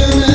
women.